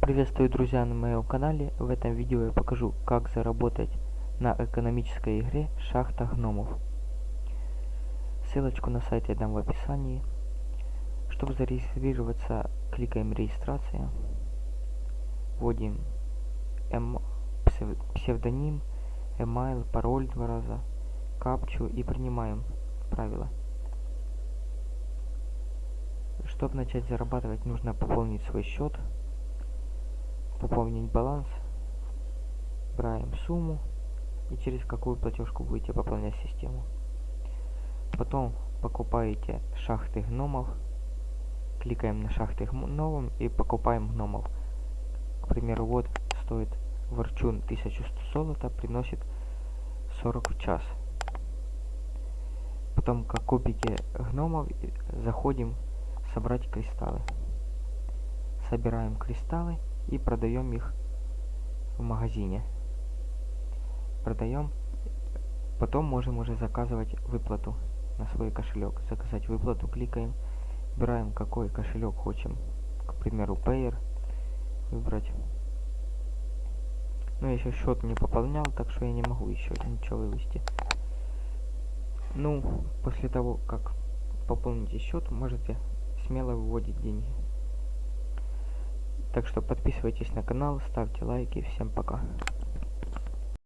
Приветствую, друзья, на моем канале. В этом видео я покажу, как заработать на экономической игре «Шахта гномов». Ссылочку на сайт я дам в описании. Чтобы зарегистрироваться, кликаем «Регистрация». Вводим эм... псевдоним, email, пароль два раза, капчу и принимаем правила. Чтобы начать зарабатывать, нужно пополнить свой счет пополнить баланс, выбираем сумму и через какую платежку будете пополнять систему. Потом покупаете шахты гномов, кликаем на шахты гномов и покупаем гномов. К примеру, вот стоит ворчун 1100 золота, приносит 40 в час. Потом, как купите гномов, заходим собрать кристаллы. Собираем кристаллы и продаем их в магазине. Продаем. Потом можем уже заказывать выплату на свой кошелек. Заказать выплату, кликаем, выбираем какой кошелек хотим. К примеру, Payer. Выбрать. Но я еще счет не пополнял, так что я не могу еще ничего вывести. Ну, после того, как пополните счет, можете смело выводить деньги. Так что подписывайтесь на канал, ставьте лайки. Всем пока.